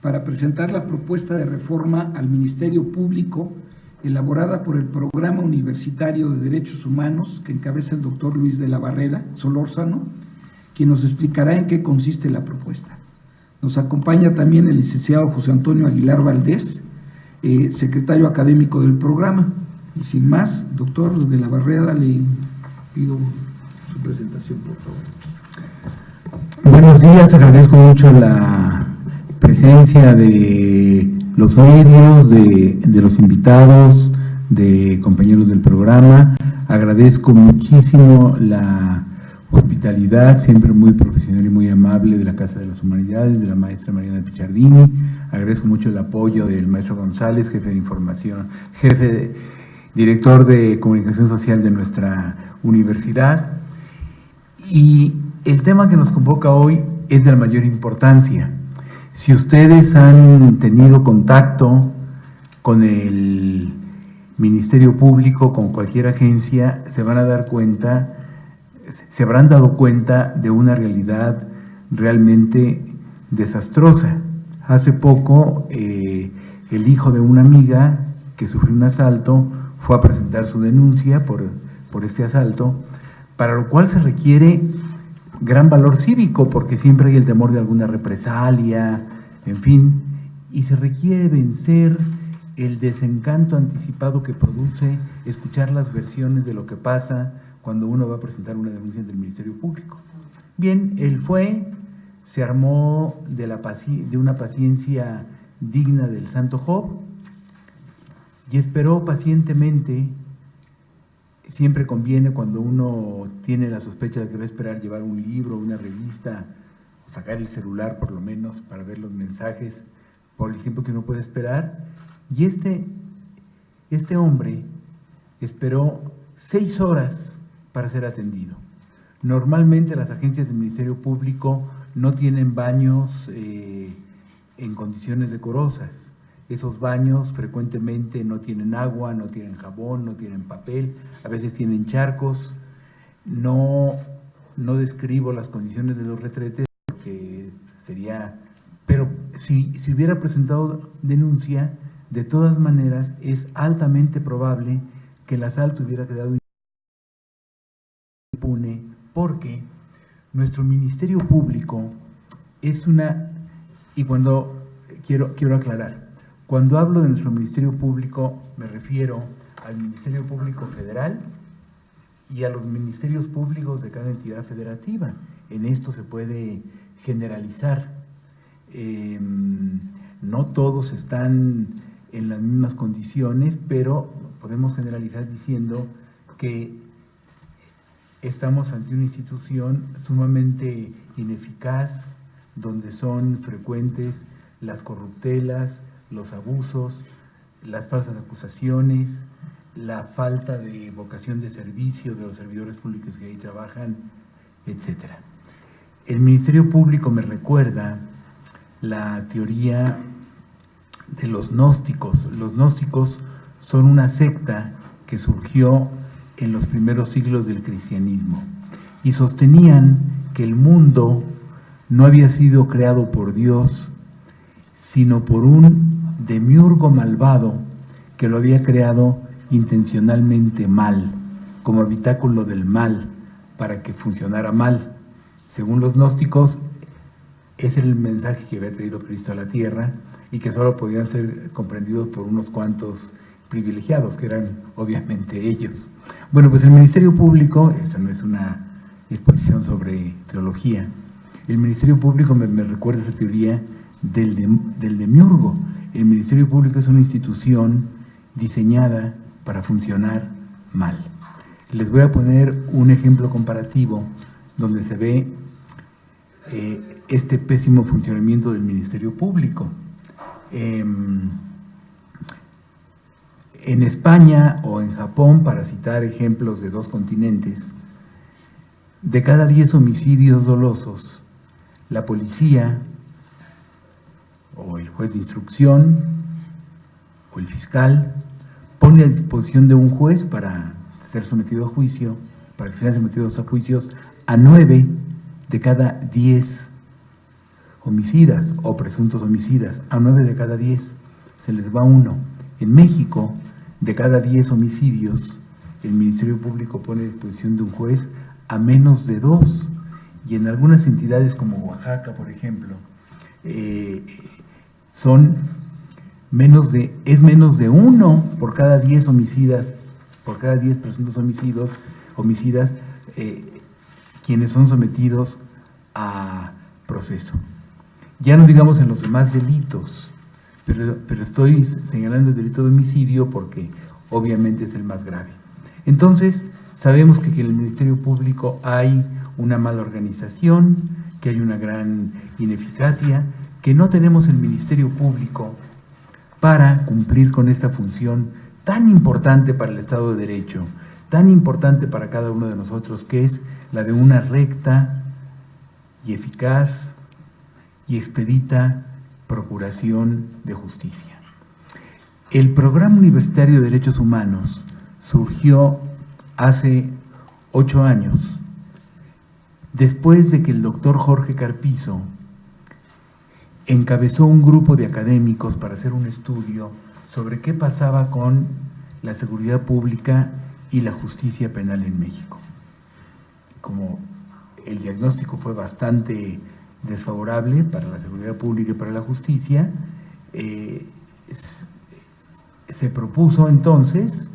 para presentar la propuesta de reforma al Ministerio Público elaborada por el Programa Universitario de Derechos Humanos que encabeza el doctor Luis de la Barreda Solórzano, quien nos explicará en qué consiste la propuesta. Nos acompaña también el licenciado José Antonio Aguilar Valdés, eh, secretario académico del programa. Y sin más, doctor de la Barreda, le pido su presentación, por favor. Buenos días, agradezco mucho la presencia de los medios, de, los invitados, de compañeros del programa. Agradezco muchísimo la hospitalidad, siempre muy profesional y muy amable de la Casa de las Humanidades, de la maestra Mariana Pichardini. Agradezco mucho el apoyo del maestro González, jefe de información, jefe de, director de comunicación social de nuestra universidad. Y el tema que nos convoca hoy es de la mayor importancia. Si ustedes han tenido contacto con el Ministerio Público, con cualquier agencia, se van a dar cuenta, se habrán dado cuenta de una realidad realmente desastrosa. Hace poco, eh, el hijo de una amiga que sufrió un asalto fue a presentar su denuncia por, por este asalto, para lo cual se requiere gran valor cívico, porque siempre hay el temor de alguna represalia, en fin, y se requiere vencer el desencanto anticipado que produce escuchar las versiones de lo que pasa cuando uno va a presentar una denuncia del Ministerio Público. Bien, él fue, se armó de, de una paciencia digna del Santo Job, y esperó pacientemente. Siempre conviene cuando uno tiene la sospecha de que va a esperar llevar un libro, una revista, sacar el celular por lo menos para ver los mensajes por el tiempo que uno puede esperar. Y este, este hombre esperó seis horas para ser atendido. Normalmente las agencias del Ministerio Público no tienen baños eh, en condiciones decorosas. Esos baños frecuentemente no tienen agua, no tienen jabón, no tienen papel, a veces tienen charcos. No, no describo las condiciones de los retretes porque sería... Pero si, si hubiera presentado denuncia, de todas maneras es altamente probable que el asalto hubiera quedado impune porque nuestro Ministerio Público es una... Y cuando quiero, quiero aclarar, cuando hablo de nuestro Ministerio Público, me refiero al Ministerio Público Federal y a los ministerios públicos de cada entidad federativa. En esto se puede generalizar. Em, no todos están en las mismas condiciones, pero podemos generalizar diciendo que estamos ante una institución sumamente ineficaz, donde son frecuentes las corruptelas, los abusos, las falsas acusaciones, la falta de vocación de servicio de los servidores públicos que ahí trabajan, etc. El Ministerio Público me recuerda la teoría de los gnósticos. Los gnósticos son una secta que surgió en los primeros siglos del cristianismo y sostenían que el mundo no había sido creado por Dios, sino por un demiurgo malvado que lo había creado intencionalmente mal, como habitáculo del mal, para que funcionara mal. Según los gnósticos, era el mensaje que había traído Cristo a la tierra y que solo podían ser comprendidos por unos cuantos privilegiados, que eran obviamente ellos. Bueno, pues el Ministerio Público, esta no es una exposición sobre teología, el Ministerio Público me, recuerda esa teoría del, del demiurgo, el Ministerio Público es una institución diseñada para funcionar mal. Les voy a poner un ejemplo comparativo donde se ve eh, este pésimo funcionamiento del Ministerio Público. Em, en España o en Japón, para citar ejemplos de dos continentes, de cada 10 homicidios dolosos, la policía o el juez de instrucción o el fiscal pone a disposición de un juez para ser sometido a juicio, para que sean sometidos a juicios a nueve de cada diez homicidas o presuntos homicidas, a 9 de cada 10 se les va uno. En México, de cada 10 homicidios, el Ministerio Público pone a disposición de un juez a menos de dos. Y en algunas entidades como Oaxaca, por ejemplo, eh, son menos de, es menos de uno por cada 10 homicidas, por cada 10 presuntos homicidios, homicidas, eh, quienes son sometidos a proceso. Ya no digamos en los demás delitos, pero, pero estoy señalando el delito de homicidio porque obviamente es el más grave. Entonces, sabemos que, en el Ministerio Público hay una mala organización, que hay una gran ineficacia, que no tenemos el Ministerio Público para cumplir con esta función tan importante para el Estado de Derecho, tan importante para cada uno de nosotros, que es la de una recta y eficaz y expedita procuración de justicia. El Programa Universitario de Derechos Humanos surgió hace ocho años, después de que el doctor Jorge Carpizo encabezó un grupo de académicos para hacer un estudio sobre qué pasaba con la seguridad pública y la justicia penal en México. Como el diagnóstico fue bastante desfavorable para la seguridad pública y para la justicia, eh, se propuso entonces,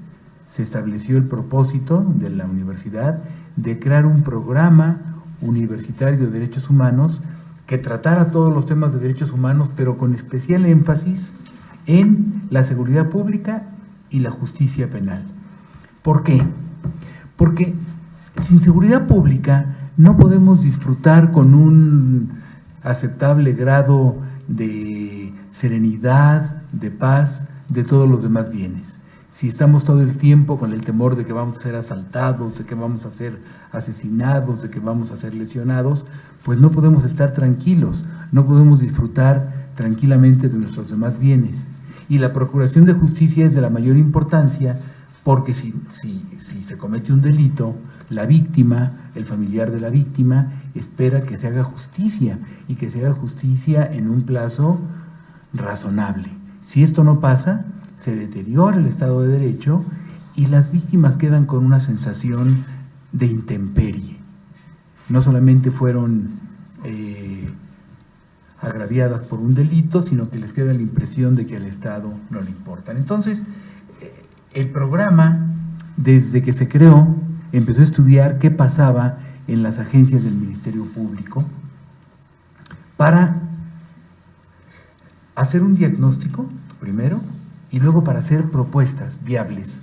se estableció el propósito de la universidad de crear un programa universitario de derechos humanos que tratara todos los temas de derechos humanos, pero con especial énfasis en la seguridad pública y la justicia penal. ¿Por qué? Porque sin seguridad pública no podemos disfrutar con un aceptable grado de serenidad, de paz, de todos los demás bienes. Si estamos todo el tiempo con el temor de que vamos a ser asaltados, de que vamos a ser asesinados, de que vamos a ser lesionados, pues no podemos estar tranquilos, no podemos disfrutar tranquilamente de nuestros demás bienes. Y la procuración de justicia es de la mayor importancia porque si, si, se comete un delito, la víctima, el familiar de la víctima, espera que se haga justicia y que se haga justicia en un plazo razonable. Si esto no pasa, se deteriora el Estado de Derecho y las víctimas quedan con una sensación de intemperie. No solamente fueron eh, agraviadas por un delito, sino que les queda la impresión de que al Estado no le importan. Entonces, eh, el programa, desde que se creó, empezó a estudiar qué pasaba en las agencias del Ministerio Público para hacer un diagnóstico, primero, y luego para hacer propuestas viables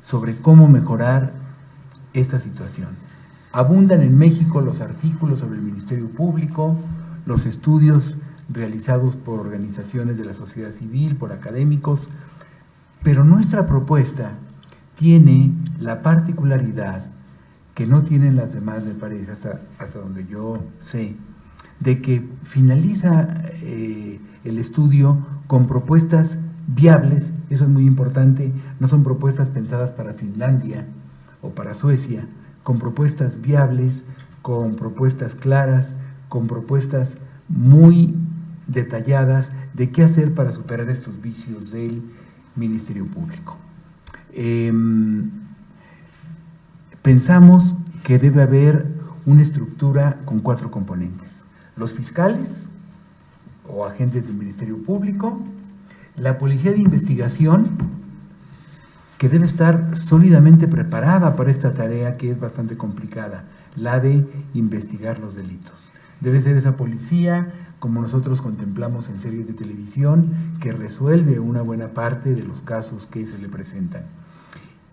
sobre cómo mejorar esta situación. Abundan en México los artículos sobre el Ministerio Público, los estudios realizados por organizaciones de la sociedad civil, por académicos, pero nuestra propuesta tiene la particularidad que no tienen las demás, me parece, hasta, hasta donde yo sé, de que finaliza eh, el estudio con propuestas viables, eso es muy importante, no son propuestas pensadas para Finlandia o para Suecia, con propuestas viables, con propuestas claras, con propuestas muy detalladas de qué hacer para superar estos vicios del Ministerio Público. Em, pensamos que debe haber una estructura con cuatro componentes. Los fiscales o agentes del Ministerio Público, la policía de investigación, que debe estar sólidamente preparada para esta tarea que es bastante complicada, la de investigar los delitos. Debe ser esa policía, como nosotros contemplamos en series de televisión, que resuelve una buena parte de los casos que se le presentan.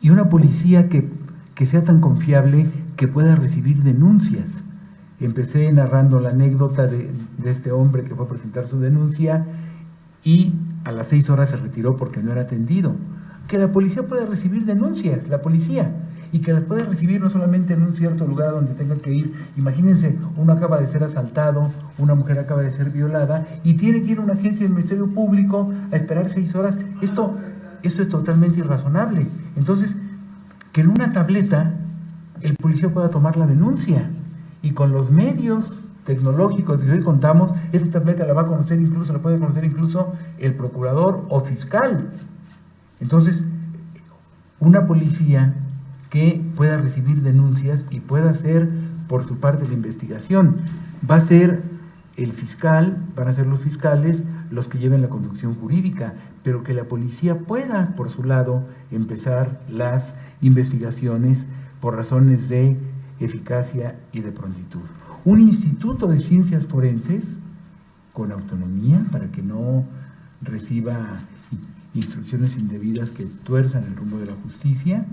Y una policía que que sea tan confiable que pueda recibir denuncias. Empecé narrando la anécdota de, este hombre que fue a presentar su denuncia y a las seis horas se retiró porque no era atendido. Que la policía pueda recibir denuncias, la policía, y que las pueda recibir no solamente en un cierto lugar donde tenga que ir. Imagínense, uno acaba de ser asaltado, una mujer acaba de ser violada y tiene que ir a una agencia del Ministerio Público a esperar seis horas. Esto, esto es totalmente irrazonable. Entonces, que en una tableta el policía pueda tomar la denuncia y con los medios tecnológicos que hoy contamos, esta tableta la va a conocer incluso, la puede conocer incluso el procurador o fiscal. Entonces, una policía que pueda recibir denuncias y pueda hacer por su parte la investigación. Va a ser el fiscal, van a ser los fiscales los que lleven la conducción jurídica, pero que la policía pueda, por su lado, empezar las investigaciones por razones de eficacia y de prontitud. Un instituto de ciencias forenses con autonomía para que no reciba instrucciones indebidas que tuerzan el rumbo de la justicia,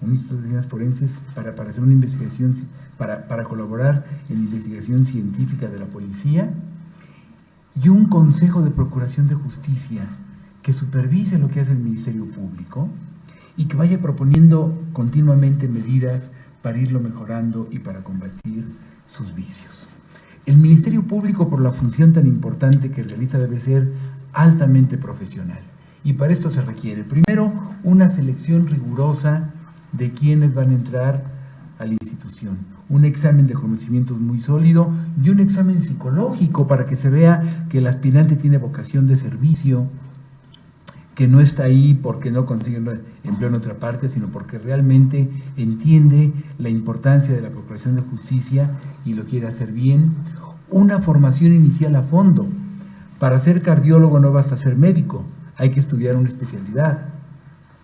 un instituto de ciencias forenses para, para hacer una investigación, para, para colaborar en investigación científica de la policía, y un Consejo de Procuración de Justicia que supervise lo que hace el Ministerio Público y que vaya proponiendo continuamente medidas para irlo mejorando y para combatir sus vicios. El Ministerio Público, por la función tan importante que realiza, debe ser altamente profesional. Y para esto se requiere, primero, una selección rigurosa de quienes van a entrar a la institución un examen de conocimientos muy sólido y un examen psicológico para que se vea que el aspirante tiene vocación de servicio, que no está ahí porque no consigue empleo en otra parte, sino porque realmente entiende la importancia de la Procuración de Justicia y lo quiere hacer bien. Una formación inicial a fondo. Para ser cardiólogo no basta ser médico, hay que estudiar una especialidad.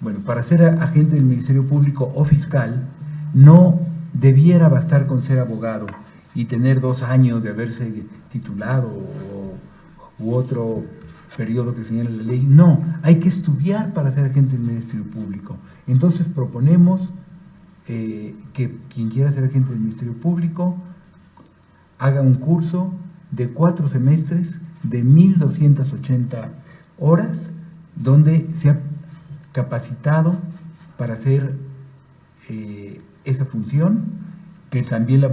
Bueno, para ser agente del Ministerio Público o fiscal, no debiera bastar con ser abogado y tener dos años de haberse titulado u otro periodo que señala la ley. No, hay que estudiar para ser agente del Ministerio Público. Entonces proponemos eh, que quien quiera ser agente del Ministerio Público haga un curso de cuatro semestres de 1.280 horas, donde sea capacitado para hacer eh, esa función, que también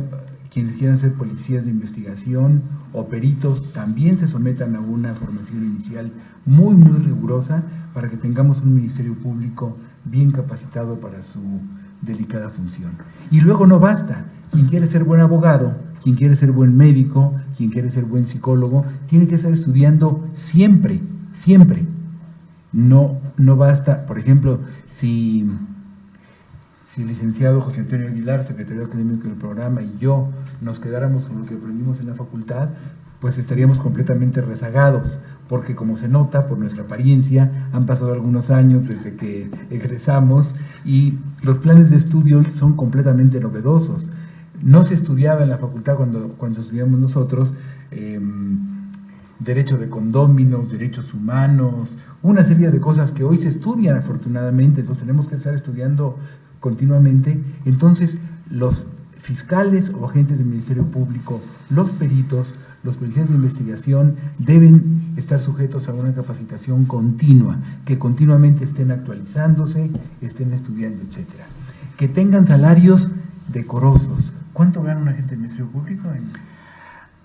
quienes quieran ser policías de investigación o peritos también se sometan a una formación inicial muy, muy rigurosa para que tengamos un Ministerio Público bien capacitado para su delicada función. Y luego no basta, quien quiere ser buen abogado, quien quiere ser buen médico, quien quiere ser buen psicólogo, tiene que estar estudiando siempre, siempre. No, no basta, por ejemplo, si si el licenciado José Antonio Aguilar, secretario académico del programa, y yo nos quedáramos con lo que aprendimos en la facultad, pues estaríamos completamente rezagados, porque como se nota por nuestra apariencia, han pasado algunos años desde que egresamos y los planes de estudio hoy son completamente novedosos. No se estudiaba en la facultad cuando, cuando estudiamos nosotros em, derecho de condóminos, derechos humanos, una serie de cosas que hoy se estudian afortunadamente, entonces tenemos que estar estudiando continuamente, entonces los fiscales o agentes del Ministerio Público, los peritos, los policías de investigación deben estar sujetos a una capacitación continua, que continuamente estén actualizándose, estén estudiando, etc. Que tengan salarios decorosos. ¿Cuánto gana un agente del Ministerio Público?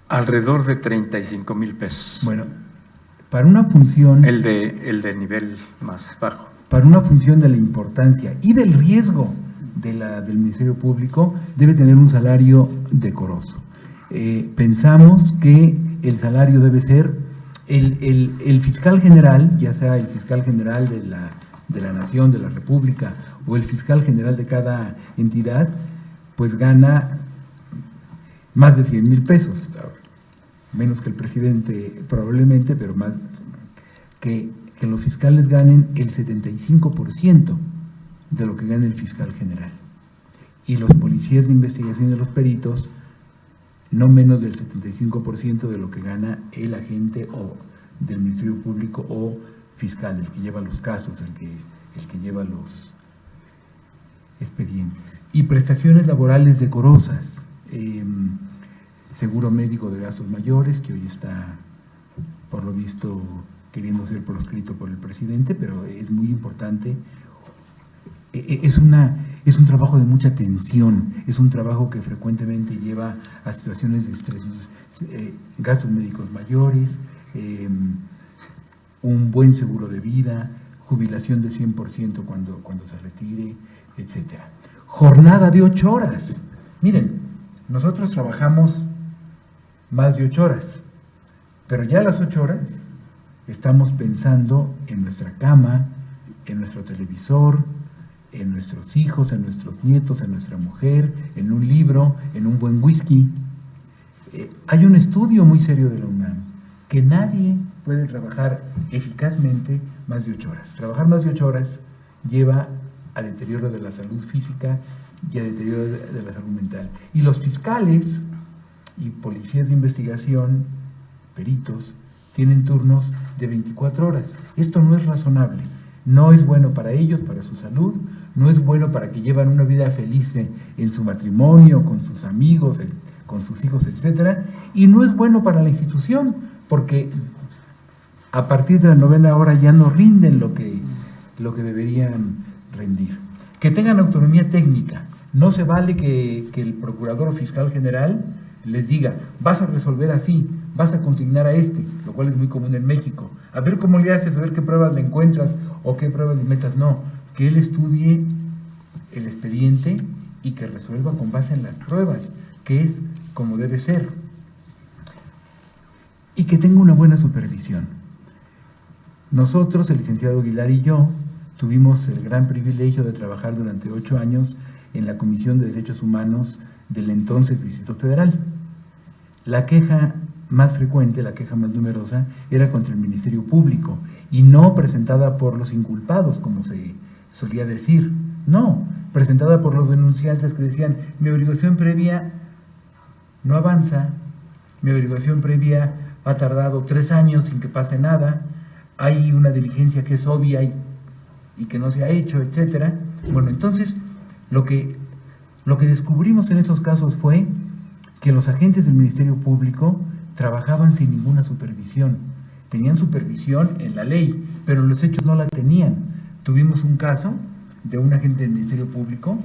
Alrededor de 35 mil pesos. Bueno, para una función... El de, el de nivel más bajo para una función de la importancia y del riesgo de la, del Ministerio Público, debe tener un salario decoroso. Eh, pensamos que el salario debe ser el, fiscal general, ya sea el fiscal general de la, de la nación, de la república, o el fiscal general de cada entidad, pues gana más de 100 mil pesos, menos que el presidente probablemente, pero más que que los fiscales ganen el 75% de lo que gana el fiscal general. Y los policías de investigación de los peritos, no menos del 75% de lo que gana el agente o del Ministerio Público o fiscal, el que lleva los casos, el que, el que lleva los expedientes. Y prestaciones laborales decorosas, em, seguro médico de gastos mayores, que hoy está, por lo visto, queriendo ser proscrito por el presidente, pero es muy importante. E, e, es, una, es un trabajo de mucha tensión, es un trabajo que frecuentemente lleva a situaciones de estrés, eh, gastos médicos mayores, em, un buen seguro de vida, jubilación de 100% cuando, cuando se retire, etc. Jornada de ocho horas. Miren, nosotros trabajamos más de ocho horas. Pero ya las ocho horas estamos pensando en nuestra cama, en nuestro televisor, en nuestros hijos, en nuestros nietos, en nuestra mujer, en un libro, en un buen whisky. Eh, hay un estudio muy serio de la UNAM que nadie puede trabajar eficazmente más de ocho horas. Trabajar más de ocho horas lleva a deterioro de la salud física y a deterioro de la salud mental. Y los fiscales y policías de investigación, peritos, tienen turnos de 24 horas. Esto no es razonable. No es bueno para ellos, para su salud, no es bueno para que llevan una vida feliz en, su matrimonio, con sus amigos, con sus hijos, etc. Y no es bueno para la institución, porque a partir de la novena hora ya no rinden lo que, lo que deberían rendir. Que tengan autonomía técnica. No se vale que, que el procurador fiscal general les diga, vas a resolver así, vas a consignar a este, lo cual es muy común en México. A ver cómo le haces, a ver qué pruebas le encuentras o qué pruebas le metas. No, que él estudie el expediente y que resuelva con base en las pruebas, que es como debe ser. Y que tenga una buena supervisión. Nosotros, el licenciado Aguilar y yo, tuvimos el gran privilegio de trabajar durante ocho años en la Comisión de Derechos Humanos del entonces Distrito Federal. La queja más frecuente, la queja más numerosa, era contra el Ministerio Público y no presentada por los inculpados, como se solía decir. No, presentada por los denunciantes que decían, mi averiguación previa no avanza, mi averiguación previa ha tardado tres años sin que pase nada, hay una diligencia que es obvia y, y que no se ha hecho, etc. Bueno, entonces, lo que, lo que descubrimos en esos casos fue que los agentes del Ministerio Público trabajaban sin ninguna supervisión. Tenían supervisión en la ley, pero los hechos no la tenían. Tuvimos un caso de un agente del Ministerio Público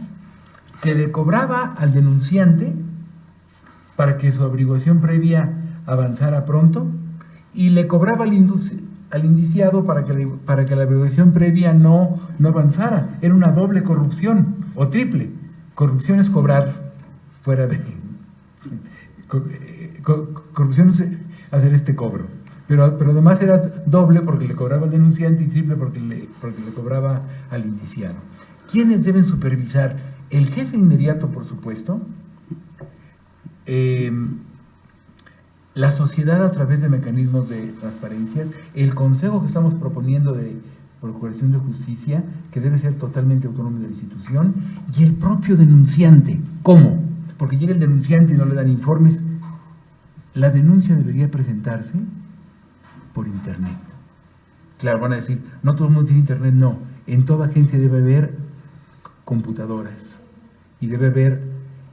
que le cobraba al denunciante para que su averiguación previa avanzara pronto y le cobraba al, indiciado para que, para que la averiguación previa no, no avanzara. Era una doble corrupción o triple. Corrupción es cobrar fuera de corrupción hacer este cobro. Pero, pero además era doble porque le cobraba al denunciante y triple porque le, porque le cobraba al indiciado. ¿Quiénes deben supervisar? El jefe inmediato, por supuesto, em, la sociedad a través de mecanismos de transparencia, el consejo que estamos proponiendo de Procuración de Justicia, que debe ser totalmente autónomo de la institución, y el propio denunciante. ¿Cómo? Porque llega el denunciante y no le dan informes, la denuncia debería presentarse por internet. Claro, van a decir, no todo el mundo tiene internet, no. En toda agencia debe haber computadoras y debe haber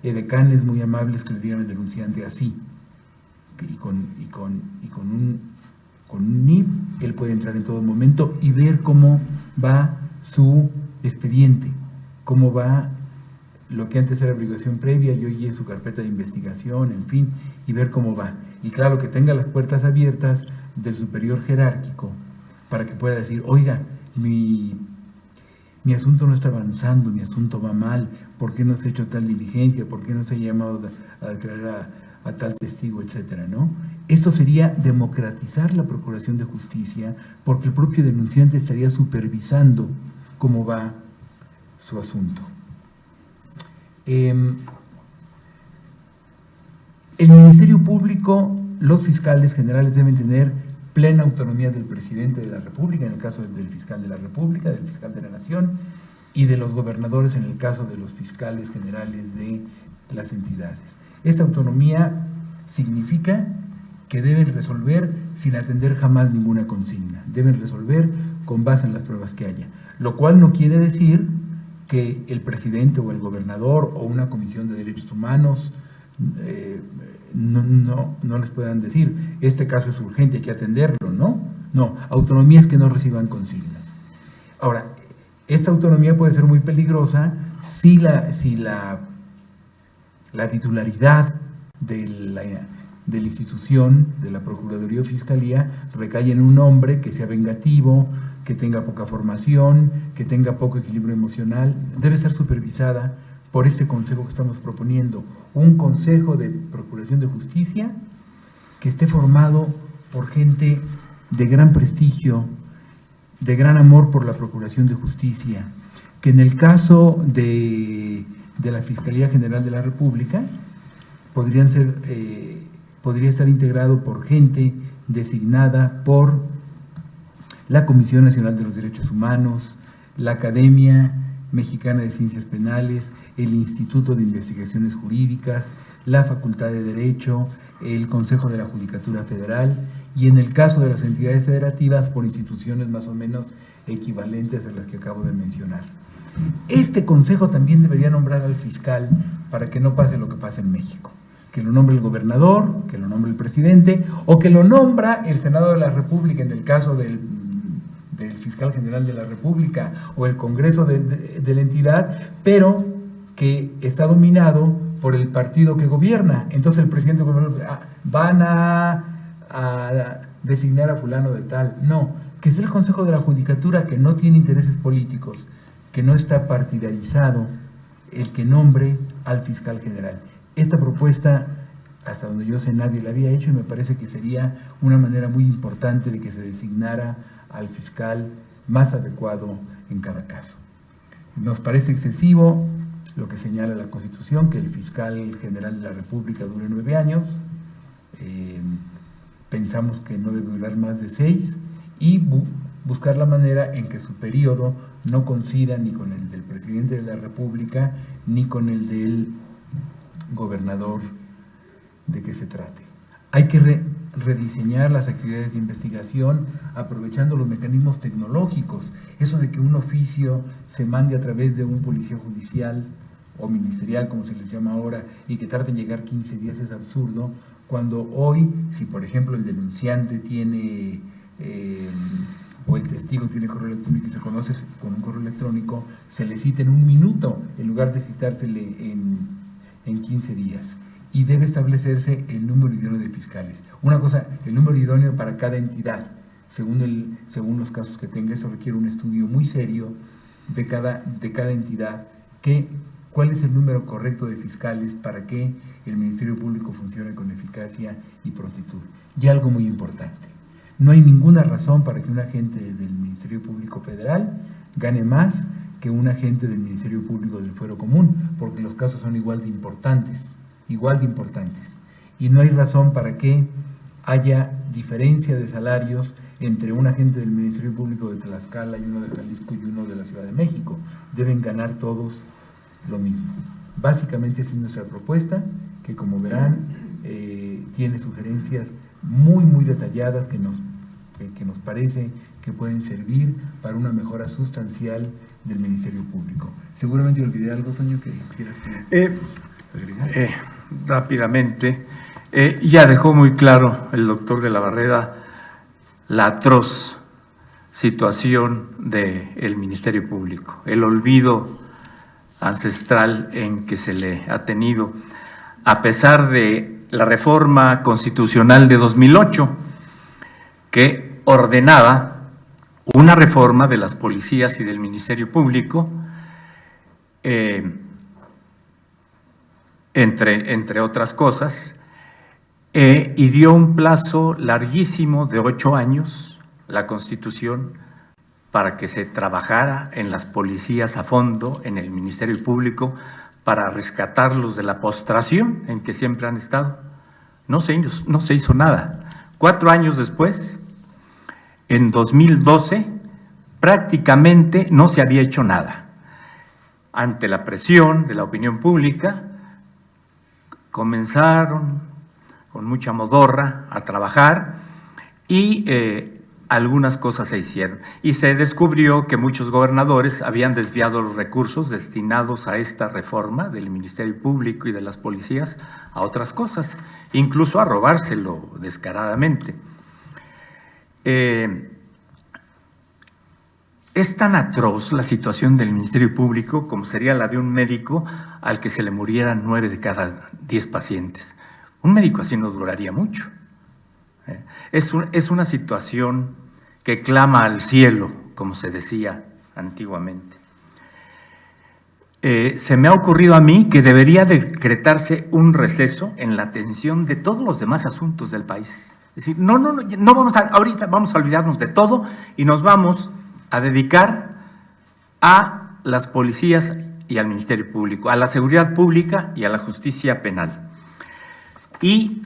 edecanes muy amables que le digan al denunciante así. Y con, y con, y con un, con un NIP él puede entrar en todo momento y ver cómo va su expediente, cómo va lo que antes era obligación previa y hoy su carpeta de investigación, en fin, y ver cómo va. Y claro, que tenga las puertas abiertas del superior jerárquico para que pueda decir, oiga, mi, mi asunto no está avanzando, mi asunto va mal, ¿por qué no se ha hecho tal diligencia? ¿Por qué no se ha llamado a declarar a, tal testigo, etcétera, ¿no? Esto sería democratizar la procuración de justicia porque el propio denunciante estaría supervisando cómo va su asunto. Em, el Ministerio Público, los fiscales generales deben tener plena autonomía del presidente de la República, en el caso del fiscal de la República, del fiscal de la Nación, y de los gobernadores en el caso de los fiscales generales de las entidades. Esta autonomía significa que deben resolver sin atender jamás ninguna consigna, deben resolver con base en las pruebas que haya, lo cual no quiere decir que el presidente o el gobernador o una comisión de derechos humanos eh, no, no, no, les puedan decir, este caso es urgente, hay que atenderlo, ¿no? No, autonomías que no reciban consignas. Ahora, esta autonomía puede ser muy peligrosa si la, si la, la titularidad de la, de la institución, de la Procuraduría o Fiscalía, recae en un hombre que sea vengativo, que tenga poca formación, que tenga poco equilibrio emocional, debe ser supervisada por este consejo que estamos proponiendo, un consejo de procuración de justicia que esté formado por gente de gran prestigio, de gran amor por la Procuración de Justicia, que en el caso de, la Fiscalía General de la República podrían ser, eh, podría estar integrado por gente designada por la Comisión Nacional de los Derechos Humanos, la Academia Mexicana de Ciencias Penales, el Instituto de Investigaciones Jurídicas, la Facultad de Derecho, el Consejo de la Judicatura Federal y en el caso de las entidades federativas por instituciones más o menos equivalentes a las que acabo de mencionar. Este consejo también debería nombrar al fiscal para que no pase lo que pasa en México, que lo nombre el gobernador, que lo nombre el presidente o que lo nombra el Senado de la República en el caso del, fiscal general de la República o el Congreso de la entidad, pero que está dominado por el partido que gobierna. Entonces el presidente ah, van a, designar a fulano de tal. No, que es el Consejo de la Judicatura que no tiene intereses políticos, que no está partidarizado, el que nombre al fiscal general. Esta propuesta, hasta donde yo sé, nadie la había hecho y me parece que sería una manera muy importante de que se designara al fiscal más adecuado en cada caso. Nos parece excesivo, lo que señala la Constitución, que el fiscal general de la República dure nueve años, eh, pensamos que no debe durar más de seis, y buscar la manera en que su periodo no coincida ni con el del presidente de la República, ni con el del gobernador de que se trate. Hay que rediseñar las actividades de investigación aprovechando los mecanismos tecnológicos. Eso de que un oficio se mande a través de un policía judicial o ministerial, como se les llama ahora, y que tarde en llegar 15 días es absurdo, cuando hoy, si por ejemplo el denunciante tiene, eh, o el testigo tiene correo electrónico y se conoce con un correo electrónico, se le cita en un minuto en lugar de citársele en, en 15 días. Y debe establecerse el número idóneo de fiscales. Una cosa, el número idóneo para cada entidad, según, el, según los casos que tenga, eso requiere un estudio muy serio de cada, de cada entidad que cuál es el número correcto de fiscales para que el Ministerio Público funcione con eficacia y prontitud. Y algo muy importante, no hay ninguna razón para que un agente del Ministerio Público Federal gane más que un agente del Ministerio Público del Fuero Común, porque los casos son igual de importantes, igual de importantes. Y no hay razón para que haya diferencia de salarios entre un agente del Ministerio Público de Tlaxcala y uno de Jalisco y uno de la Ciudad de México. Deben ganar todos lo mismo. Básicamente esa es nuestra propuesta, que como verán, eh, tiene sugerencias muy, muy detalladas que nos, que nos parece que pueden servir para una mejora sustancial del Ministerio Público. Seguramente olvidé algo, Toño, que quieras eh, eh, rápidamente, ya dejó muy claro el doctor de la Barrera la atroz situación del Ministerio Público, el olvido ancestral en que se le ha tenido, a pesar de la reforma constitucional de 2008, que ordenaba una reforma de las policías y del Ministerio Público, eh, entre, entre, otras cosas, eh, y dio un plazo larguísimo de ocho años, la Constitución, para que se trabajara en las policías a fondo, en el Ministerio Público, para rescatarlos de la postración en que siempre han estado. No se, no se hizo nada. Cuatro años después, en 2012, prácticamente no se había hecho nada. Ante la presión de la opinión pública, comenzaron con mucha modorra a trabajar y eh, algunas cosas se hicieron y se descubrió que muchos gobernadores habían desviado los recursos destinados a esta reforma del Ministerio Público y de las policías a otras cosas, incluso a robárselo descaradamente. Eh, es tan atroz la situación del Ministerio Público como sería la de un médico al que se le murieran nueve de cada diez pacientes. Un médico así no duraría mucho. Es, es una situación que clama al cielo, como se decía antiguamente. eh, se me ha ocurrido a mí que debería decretarse un receso en la atención de todos los demás asuntos del país. Es decir, no, no, no, no vamos a, ahorita vamos a olvidarnos de todo y nos vamos a dedicar a las policías y al Ministerio Público, a la seguridad pública y a la justicia penal. Y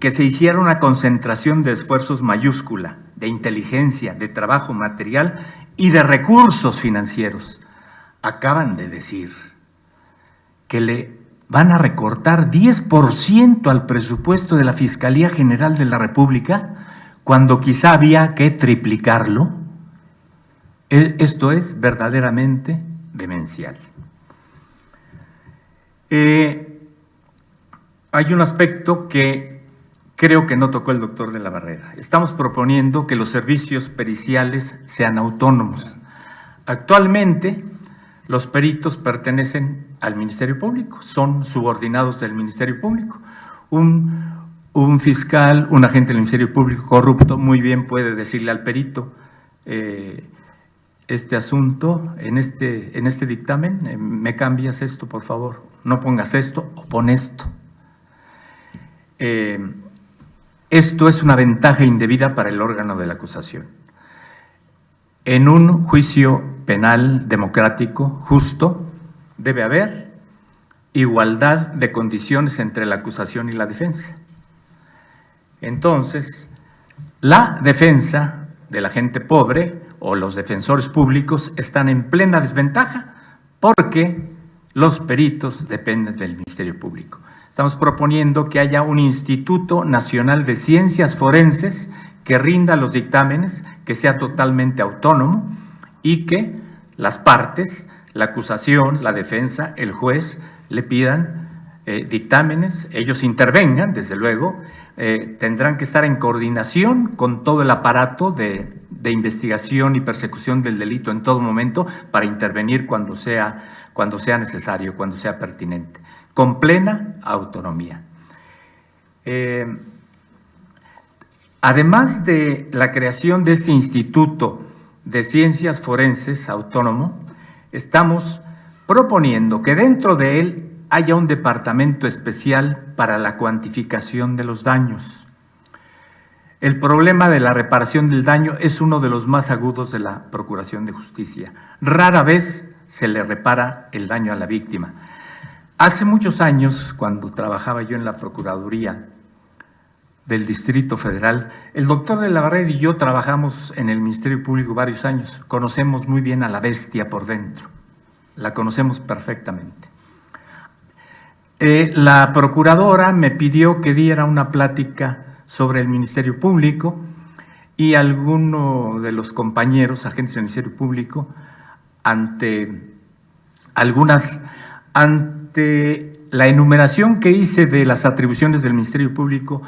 que se hiciera una concentración de esfuerzos mayúscula, de inteligencia, de trabajo material y de recursos financieros. Acaban de decir que le van a recortar 10% al presupuesto de la Fiscalía General de la República cuando quizá había que triplicarlo. Esto es verdaderamente demencial. Eh, hay un aspecto que creo que no tocó el doctor de la Barrera. Estamos proponiendo que los servicios periciales sean autónomos. Actualmente, los peritos pertenecen al Ministerio Público, son subordinados del Ministerio Público. Un, un fiscal, un agente del Ministerio Público corrupto muy bien puede decirle al perito, eh, este asunto, en este, en este dictamen, eh, me cambias esto, por favor, no pongas esto o pon esto. Eh, esto es una ventaja indebida para el órgano de la acusación. En un juicio penal democrático, justo, debe haber igualdad de condiciones entre la acusación y la defensa. Entonces, la defensa de la gente pobre o los defensores públicos están en plena desventaja porque los peritos dependen del Ministerio Público. Estamos proponiendo que haya un Instituto Nacional de Ciencias Forenses que rinda los dictámenes, que sea totalmente autónomo y que las partes, la acusación, la defensa, el juez, le pidan eh, dictámenes, ellos intervengan, desde luego, eh, tendrán que estar en coordinación con todo el aparato de, de, investigación y persecución del delito en todo momento para intervenir cuando sea, cuando sea necesario, cuando sea pertinente con plena autonomía. Eh, además de la creación de este Instituto de Ciencias Forenses Autónomo, estamos proponiendo que dentro de él haya un departamento especial para la cuantificación de los daños. El problema de la reparación del daño es uno de los más agudos de la Procuración de Justicia. Rara vez se le repara el daño a la víctima. Hace muchos años, cuando trabajaba yo en la Procuraduría del Distrito Federal, el doctor de la y yo trabajamos en el Ministerio Público varios años. Conocemos muy bien a la bestia por dentro. La conocemos perfectamente. Eh, la procuradora me pidió que diera una plática sobre el Ministerio Público y alguno de los compañeros, agentes del Ministerio Público, ante algunas ante la enumeración que hice de las atribuciones del Ministerio Público,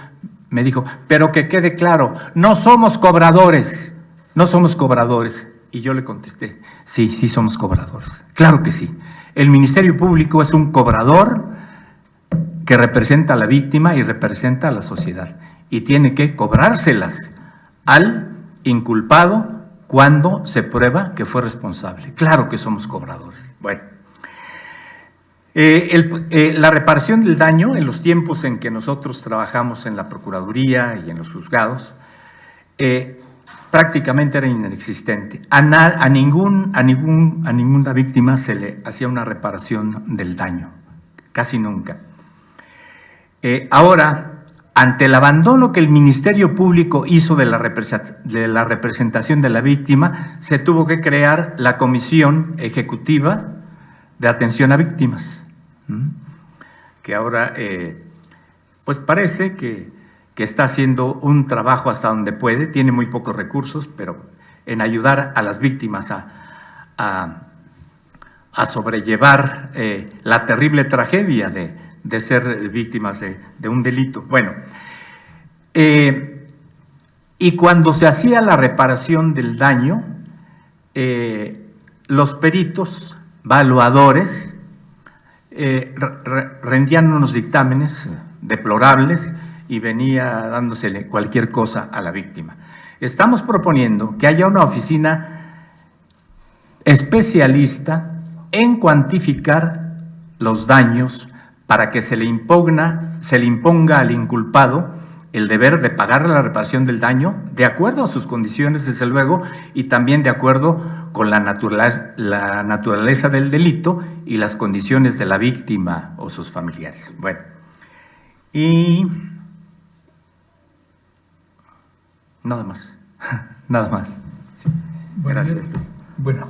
me dijo, pero que quede claro, no somos cobradores, no somos cobradores. Y yo le contesté, sí, sí somos cobradores, claro que sí. El Ministerio Público es un cobrador que representa a la víctima y representa a la sociedad y tiene que cobrárselas al inculpado cuando se prueba que fue responsable. Claro que somos cobradores. Bueno. Eh, eh, la reparación del daño en los tiempos en que nosotros trabajamos en la Procuraduría y en los juzgados eh, prácticamente era inexistente. A, a, ningún, a, ningún, a ninguna víctima se le hacía una reparación del daño, casi nunca. ahora, ante el abandono que el Ministerio Público hizo de la, representación de la víctima, se tuvo que crear la Comisión Ejecutiva de Atención a Víctimas que ahora pues parece que, está haciendo un trabajo hasta donde puede, tiene muy pocos recursos, pero en ayudar a las víctimas a, a, sobrellevar eh, la terrible tragedia de, de ser víctimas de, de, un delito. Bueno, eh, y cuando se hacía la reparación del daño, eh, los peritos, valuadores, eh, rendían unos dictámenes deplorables y venía dándosele cualquier cosa a la víctima. Estamos proponiendo que haya una oficina especialista en cuantificar los daños para que se le, impugna, se le imponga al inculpado el deber de pagar la reparación del daño de acuerdo a sus condiciones, desde luego, y también de acuerdo con la naturaleza, la naturaleza del delito y las condiciones de la víctima o sus familiares. Bueno, y nada más, nada más. Gracias. Bueno,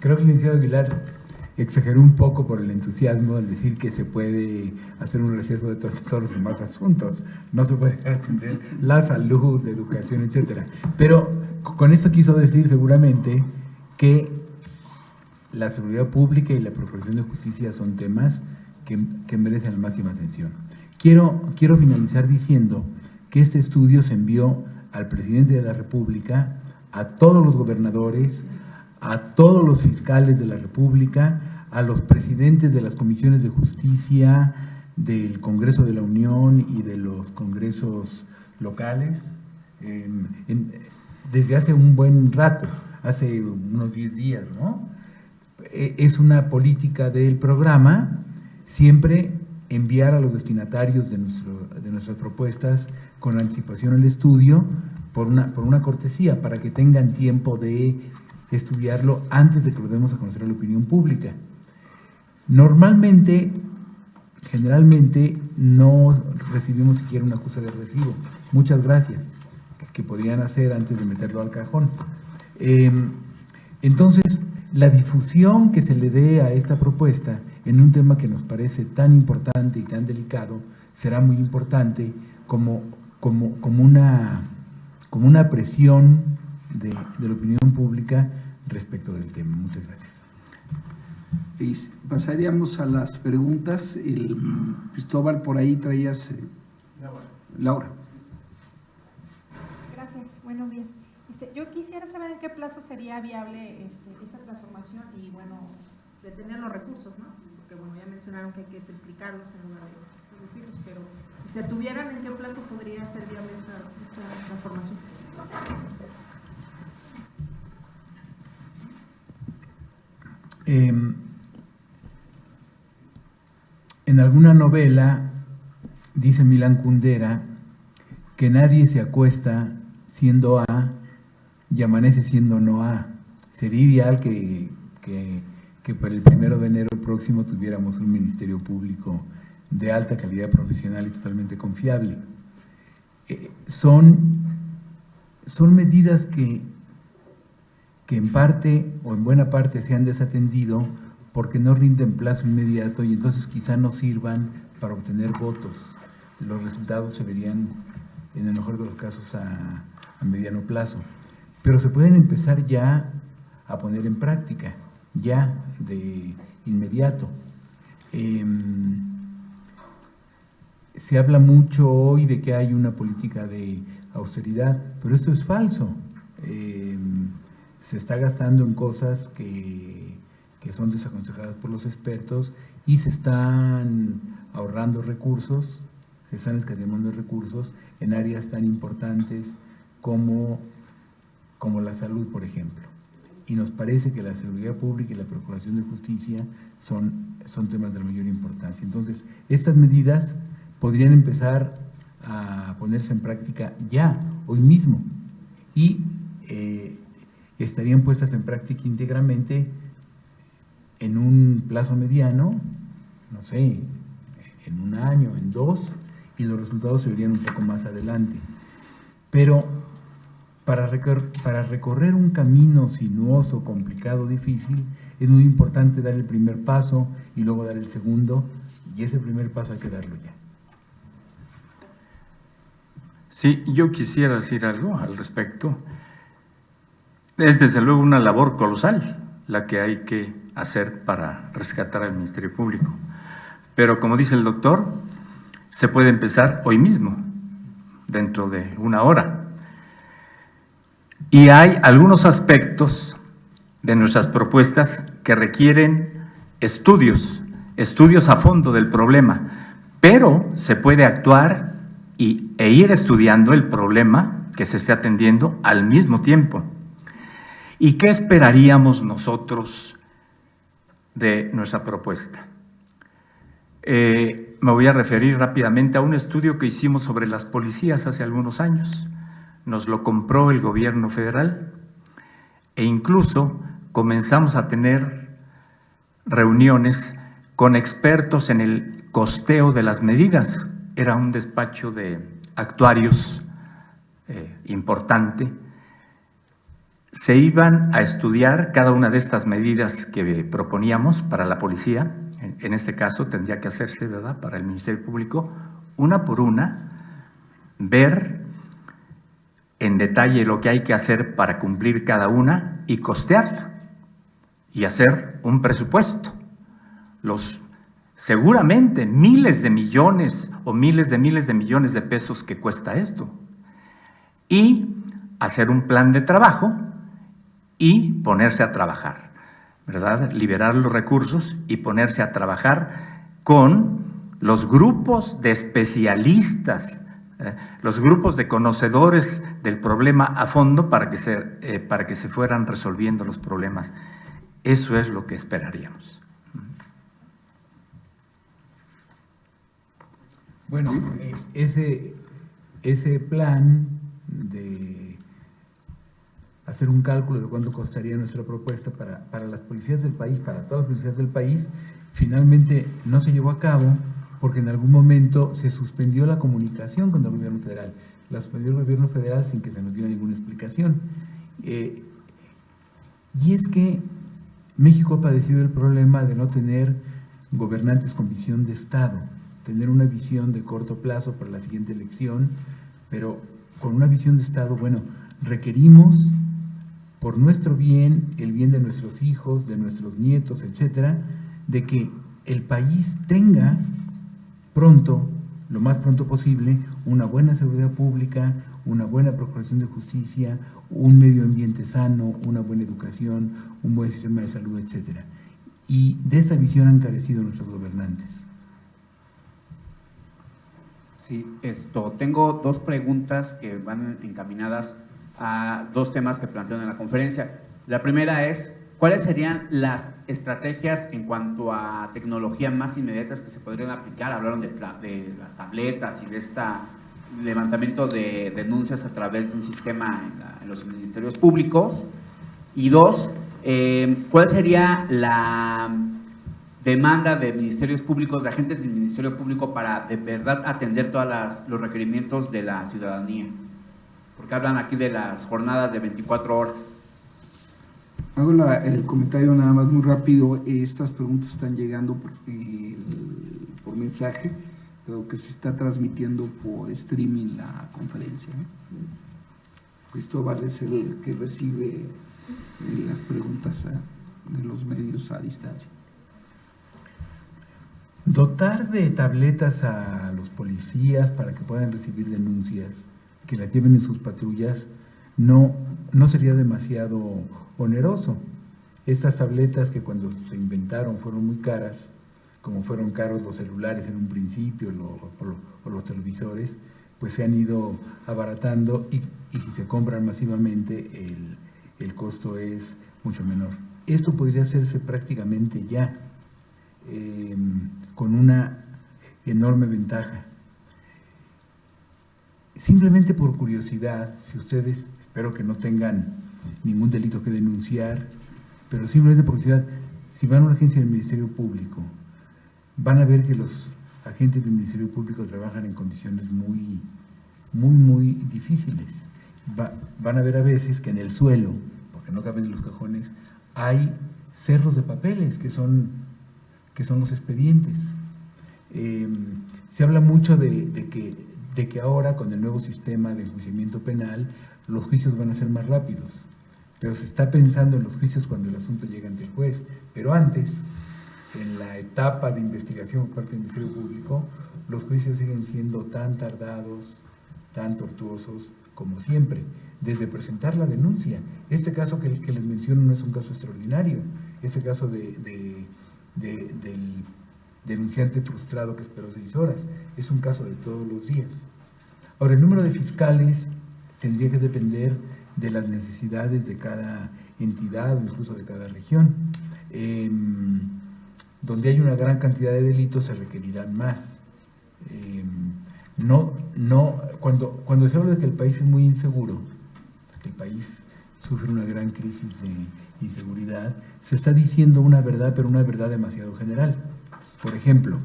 creo que el licenciado Aguilar exageró un poco por el entusiasmo al decir que se puede hacer un receso de todos los demás asuntos. No se puede atender la salud, la educación, etcétera. Pero con esto quiso decir seguramente que la seguridad pública y la procuración de justicia son temas que, que merecen la máxima atención. Quiero, quiero finalizar diciendo que este estudio se envió al presidente de la República, a todos los gobernadores, a todos los fiscales de la República, a los presidentes de las comisiones de justicia, del Congreso de la Unión y de los congresos locales, desde hace un buen rato, hace unos 10 días, ¿no? E, es una política del programa siempre enviar a los destinatarios de, nuestro, de nuestras propuestas con anticipación al estudio por una, por una cortesía, para que tengan tiempo de estudiarlo antes de que lo demos a conocer a la opinión pública. Normalmente, generalmente, no recibimos siquiera una acusa de recibo. Muchas gracias, que podrían hacer antes de meterlo al cajón. Em, entonces, la difusión que se le dé a esta propuesta en un tema que nos parece tan importante y tan delicado será muy importante como, como, como, una, como una presión de la opinión pública respecto del tema. Muchas gracias. Y pasaríamos a las preguntas. El, Cristóbal, por ahí traías... Eh, Laura. Gracias, buenos días. Este, yo quisiera saber en qué plazo sería viable este, esta transformación y, bueno, de tener los recursos, ¿no? Porque, bueno, ya mencionaron que hay que triplicarlos en lugar de reducirlos, pero si se tuvieran, ¿en qué plazo podría ser viable esta, esta transformación? Eh, en alguna novela dice Milan Kundera que nadie se acuesta siendo A y amanece siendo no A. Sería ideal que, que, para el primero de enero próximo tuviéramos un ministerio público de alta calidad profesional y totalmente confiable. Eh, son, son medidas que, que en parte o en buena parte se han desatendido porque no rinden plazo inmediato y entonces quizá no sirvan para obtener votos. Los resultados se verían, en el mejor de los casos, a, mediano plazo. Pero se pueden empezar ya a poner en práctica, ya de inmediato. Em, se habla mucho hoy de que hay una política de austeridad, pero esto es falso. Em, se está gastando en cosas que que son desaconsejadas por los expertos y se están ahorrando recursos, se están escatimando recursos en áreas tan importantes como, como la salud, por ejemplo. Y nos parece que la seguridad pública y la procuración de justicia son, son temas de la mayor importancia. Entonces, estas medidas podrían empezar a ponerse en práctica ya, hoy mismo, y eh, estarían puestas en práctica íntegramente en un plazo mediano, no sé, en un año, en dos, y los resultados se verían un poco más adelante. Pero para recorrer, un camino sinuoso, complicado, difícil, es muy importante dar el primer paso y luego dar el segundo, y ese primer paso hay que darlo ya. Sí, yo quisiera decir algo al respecto. Es desde luego una labor colosal la que hay que hacer para rescatar al Ministerio Público. Pero como dice el doctor, se puede empezar hoy mismo, dentro de una hora. Y hay algunos aspectos de nuestras propuestas que requieren estudios, estudios a fondo del problema, pero se puede actuar y, e ir estudiando el problema que se esté atendiendo al mismo tiempo. ¿Y qué esperaríamos nosotros de nuestra propuesta. Eh, me voy a referir rápidamente a un estudio que hicimos sobre las policías hace algunos años. Nos lo compró el gobierno federal e incluso comenzamos a tener reuniones con expertos en el costeo de las medidas. Era un despacho de actuarios eh, importante. Se iban a estudiar cada una de estas medidas que proponíamos para la policía, en, este caso tendría que hacerse, ¿verdad?, para el Ministerio Público, una por una, ver en detalle lo que hay que hacer para cumplir cada una y costearla y hacer un presupuesto. Los seguramente miles de millones o miles de miles de millones de pesos que cuesta esto. Y hacer un plan de trabajo y ponerse a trabajar, ¿verdad? Liberar los recursos y ponerse a trabajar con los grupos de especialistas, eh, los grupos de conocedores del problema a fondo para que, se, eh, para que se fueran resolviendo los problemas. Eso es lo que esperaríamos. Bueno, eh, ese, ese plan hacer un cálculo de cuánto costaría nuestra propuesta para, para las policías del país, para todas las policías del país, finalmente no se llevó a cabo porque en algún momento se suspendió la comunicación con el gobierno federal. La suspendió el gobierno federal sin que se nos diera ninguna explicación. Eh, y es que México ha padecido el problema de no tener gobernantes con visión de Estado tener una visión de corto plazo para la siguiente elección, pero con una visión de Estado, bueno, requerimos por nuestro bien, el bien de nuestros hijos, de nuestros nietos, etcétera, de que el país tenga pronto, lo más pronto posible, una buena seguridad pública, una buena procuración de justicia, un medio ambiente sano, una buena educación, un buen sistema de salud, etcétera. Y de esa visión han carecido nuestros gobernantes. Sí, esto, tengo dos preguntas que van encaminadas a dos temas que plantearon en la conferencia. La primera es, ¿cuáles serían las estrategias en cuanto a tecnología más inmediatas que se podrían aplicar? Hablaron de, las tabletas y de este levantamiento de denuncias a través de un sistema en, en los ministerios públicos. Y dos, eh, ¿cuál sería la demanda de ministerios públicos, de agentes del Ministerio Público para de verdad atender todos los requerimientos de la ciudadanía. Porque hablan aquí de las jornadas de 24 horas. Hago el comentario nada más muy rápido. Estas preguntas están llegando por, por mensaje, pero que se está transmitiendo por streaming la conferencia. Cristóbal es el que recibe eh, las preguntas de los medios a distancia. Dotar de tabletas a los policías para que puedan recibir denuncias, que las lleven en sus patrullas, no, no sería demasiado oneroso. Estas tabletas que cuando se inventaron fueron muy caras, como fueron caros los celulares en un principio o, los televisores, pues se han ido abaratando y, si se compran masivamente el, el costo es mucho menor. Esto podría hacerse prácticamente ya Em, con una enorme ventaja. Simplemente por curiosidad, si ustedes, espero que no tengan ningún delito que denunciar, pero simplemente por curiosidad, si van a una agencia del Ministerio Público, van a ver que los agentes del Ministerio Público trabajan en condiciones muy, muy, muy difíciles. van a ver a veces que en el suelo, porque no caben en los cajones, hay cerros de papeles que son que son los expedientes. Em, se habla mucho de, que, de que ahora con el nuevo sistema de enjuiciamiento penal los juicios van a ser más rápidos, pero se está pensando en los juicios cuando el asunto llega ante el juez. Pero antes, en la etapa de investigación por parte del Ministerio Público, los juicios siguen siendo tan tardados, tan tortuosos como siempre, desde presentar la denuncia. Este caso que, les menciono no es un caso extraordinario, este caso de del denunciante frustrado que esperó seis horas. Es un caso de todos los días. Ahora, el número de fiscales tendría que depender de las necesidades de cada entidad o incluso de cada región. Em, donde hay una gran cantidad de delitos se requerirán más. Eh, no, no, cuando, cuando se habla de que el país es muy inseguro, que el país sufre una gran crisis de inseguridad, se está diciendo una verdad, pero una verdad demasiado general. Por ejemplo,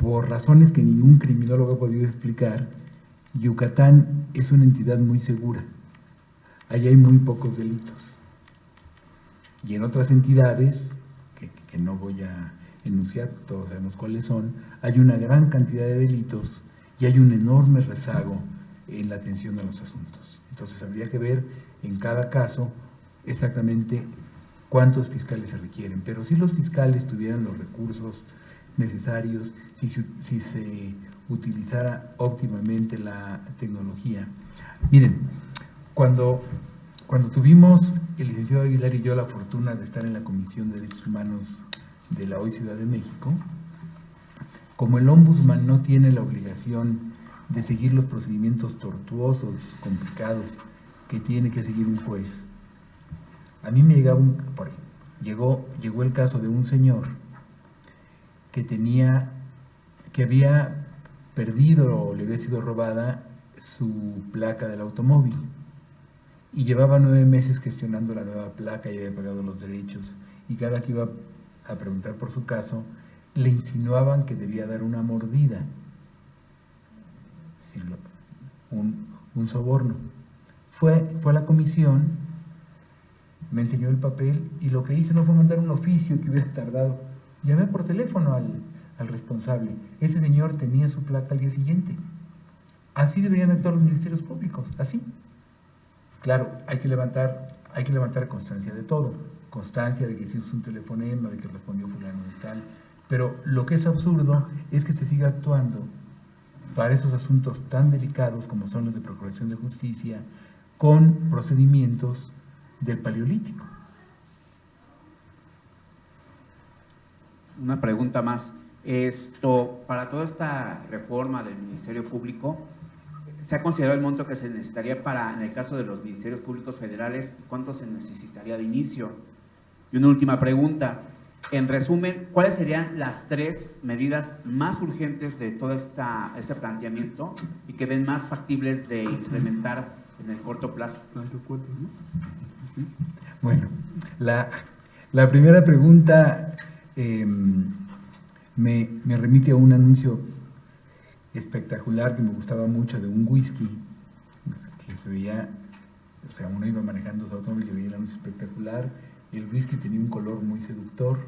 por razones que ningún criminólogo ha podido explicar, Yucatán es una entidad muy segura. Allí hay muy pocos delitos. Y en otras entidades, que, que no voy a enunciar, todos sabemos cuáles son, hay una gran cantidad de delitos y hay un enorme rezago en la atención de los asuntos. Entonces habría que ver en cada caso exactamente cuántos fiscales se requieren. Pero si los fiscales tuvieran los recursos necesarios, si, si se utilizara óptimamente la tecnología. Miren, cuando, cuando tuvimos el licenciado Aguilar y yo la fortuna de estar en la Comisión de Derechos Humanos de la hoy Ciudad de México, como el ombudsman no tiene la obligación de seguir los procedimientos tortuosos, complicados, que tiene que seguir un juez, a mí me llegaba un, por llegó, llegó el caso de un señor que tenía, que había perdido o le había sido robada su placa del automóvil y llevaba nueve meses gestionando la nueva placa y había pagado los derechos y cada que iba a preguntar por su caso le insinuaban que debía dar una mordida, un, un soborno. Fue, fue a la comisión me enseñó el papel y lo que hice no fue mandar un oficio que hubiera tardado. Llamé por teléfono al, al responsable. Ese señor tenía su placa al día siguiente. Así deberían actuar los ministerios públicos, así. Claro, hay que levantar, hay que levantar constancia de todo. Constancia de que se usó un telefonema, de que respondió fulano y tal. Pero lo que es absurdo es que se siga actuando para esos asuntos tan delicados como son los de Procuración de Justicia, con procedimientos del Paleolítico. Una pregunta más. Esto, para toda esta reforma del Ministerio Público, ¿se ha considerado el monto que se necesitaría para, en el caso de los ministerios públicos federales, cuánto se necesitaría de inicio? Y una última pregunta. En resumen, ¿cuáles serían las tres medidas más urgentes de todo esta, ese planteamiento y que ven más factibles de implementar en el corto plazo? Bueno, la, primera pregunta em, me, remite a un anuncio espectacular que me gustaba mucho de un whisky que se veía, o sea, uno iba manejando su automóvil y veía el anuncio espectacular y el whisky tenía un color muy seductor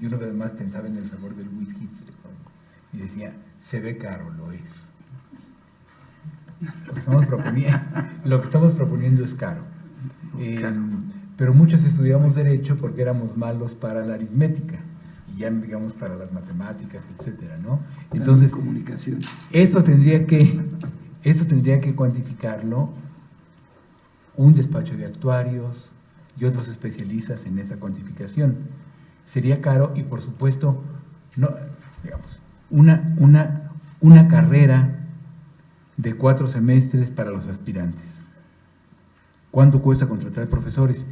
y uno además pensaba en el sabor del whisky y decía, se ve caro, lo es. Lo que estamos proponiendo, lo que estamos proponiendo es caro. Eh, pero muchos estudiamos Derecho porque éramos malos para la aritmética ya digamos para las matemáticas, etcétera, ¿no? Entonces, comunicación. Esto tendría que, esto tendría que cuantificarlo un despacho de actuarios y otros especialistas en esa cuantificación. Sería caro y por supuesto, no, digamos, una, una, una carrera de cuatro semestres para los aspirantes ¿Cuánto cuesta contratar profesores?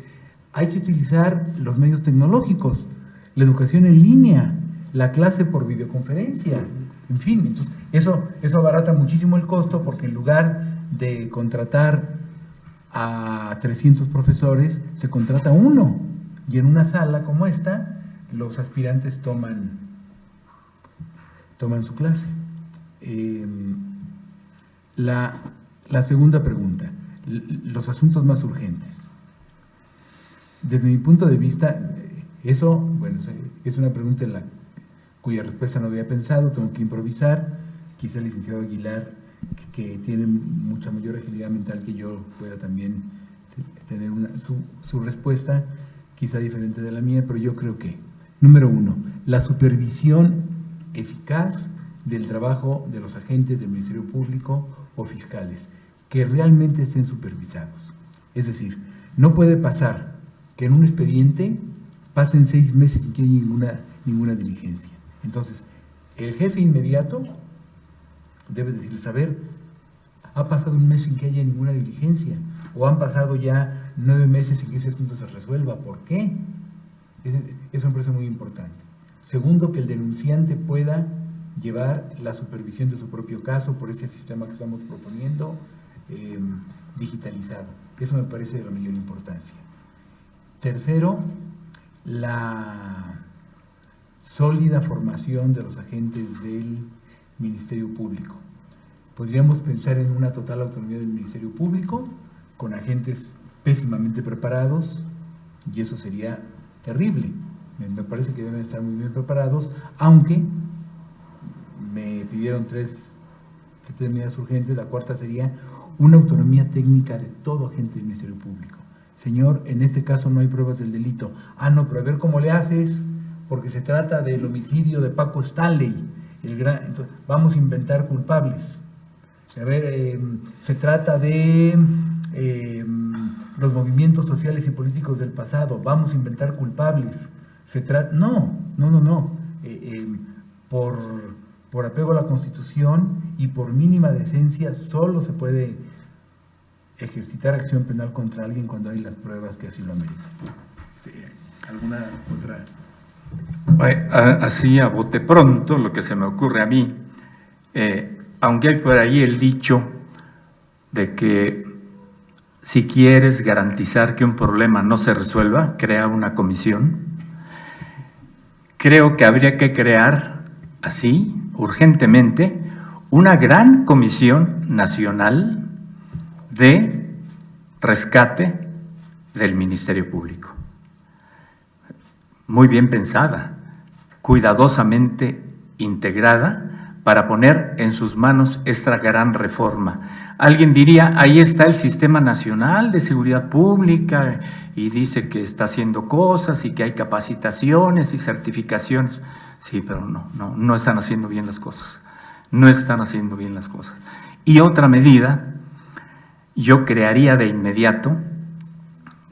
Hay que utilizar los medios tecnológicos, la educación en línea, la clase por videoconferencia, en fin, entonces eso, eso abarata muchísimo el costo porque en lugar de contratar a 300 profesores, se contrata uno y en una sala como esta, los aspirantes toman, toman su clase. Em, la, la segunda pregunta, los asuntos más urgentes. Desde mi punto de vista, eso, bueno, es una pregunta en la cuya respuesta no había pensado, tengo que improvisar. Quizá el licenciado Aguilar, que, tiene mucha mayor agilidad mental que yo, pueda también tener su, su respuesta, quizá diferente de la mía, pero yo creo que, número uno, la supervisión eficaz del trabajo de los agentes del Ministerio Público o fiscales que realmente estén supervisados. Es decir, no puede pasar que en un expediente pasen seis meses sin que haya ninguna, ninguna diligencia. Entonces, el jefe inmediato debe decirles, saber, ha pasado un mes sin que haya ninguna diligencia, o han pasado ya nueve meses sin que ese asunto se resuelva. ¿Por qué? Eso me parece muy importante. Segundo, que el denunciante pueda llevar la supervisión de su propio caso por este sistema que estamos proponiendo eh, digitalizado. Eso me parece de la mayor importancia. Tercero, la sólida formación de los agentes del Ministerio Público. Podríamos pensar en una total autonomía del Ministerio Público con agentes pésimamente preparados y eso sería terrible. Me parece que deben estar muy bien preparados, aunque me pidieron tres, tres medidas urgentes. La cuarta sería una autonomía técnica de todo agente del Ministerio Público. Señor, en este caso no hay pruebas del delito. Ah, no, pero a ver cómo le haces, porque se trata del homicidio de Paco Stanley. El gran, entonces, vamos a inventar culpables. A ver, em, se trata de em, los movimientos sociales y políticos del pasado. Vamos a inventar culpables. Se trata, no, no, no, no. Eh, em, por, por apego a la Constitución y por mínima decencia solo se puede ejercitar acción penal contra alguien cuando hay las pruebas que así lo ameritan. ¿Alguna otra? Así a bote pronto, lo que se me ocurre a mí, eh, aunque hay por ahí el dicho de que si quieres garantizar que un problema no se resuelva, crea una comisión. Creo que habría que crear así, urgentemente, una gran comisión nacional de rescate del Ministerio Público. Muy bien pensada, cuidadosamente integrada para poner en sus manos esta gran reforma. Alguien diría, ahí está el Sistema Nacional de Seguridad Pública y dice que está haciendo cosas y que hay capacitaciones y certificaciones. Sí, pero no, no, no están haciendo bien las cosas. No están haciendo bien las cosas. Y otra medida yo crearía de inmediato,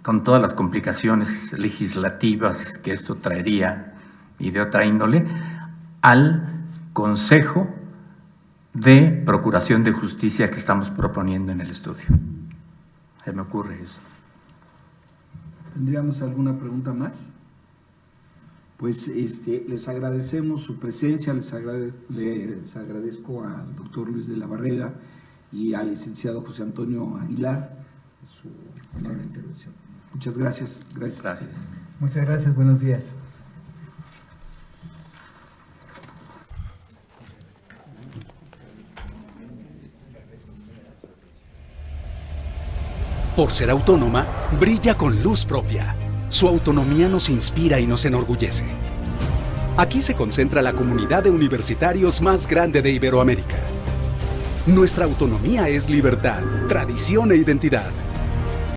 con todas las complicaciones legislativas que esto traería y de otra índole, al Consejo de Procuración de Justicia que estamos proponiendo en el estudio. Se me ocurre eso. ¿Tendríamos alguna pregunta más? Pues este, les agradecemos su presencia, les, les agradezco al doctor Luis de la Barrera, y al licenciado José Antonio Aguilar su intervención. Muchas gracias. Gracias. Gracias. Muchas gracias. Buenos días. Por ser autónoma, brilla con luz propia. Su autonomía nos inspira y nos enorgullece. Aquí se concentra la comunidad de universitarios más grande de Iberoamérica nuestra autonomía es libertad, tradición e identidad.